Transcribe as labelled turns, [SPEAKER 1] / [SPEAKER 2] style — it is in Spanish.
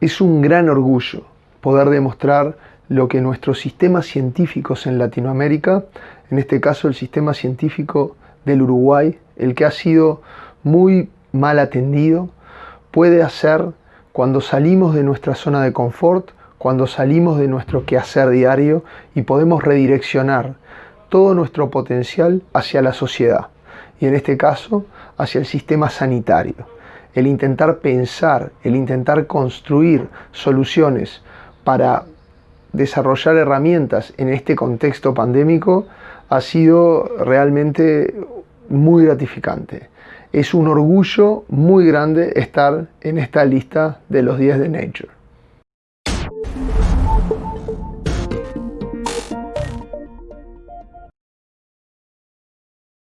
[SPEAKER 1] Es un gran orgullo poder demostrar lo que nuestros sistemas científicos en Latinoamérica, en este caso el sistema científico del Uruguay, el que ha sido muy mal atendido, puede hacer cuando salimos de nuestra zona de confort, cuando salimos de nuestro quehacer diario y podemos redireccionar todo nuestro potencial hacia la sociedad y en este caso hacia el sistema sanitario el intentar pensar, el intentar construir soluciones para desarrollar herramientas en este contexto pandémico ha sido realmente muy gratificante. Es un orgullo muy grande estar en esta lista de los 10 de Nature.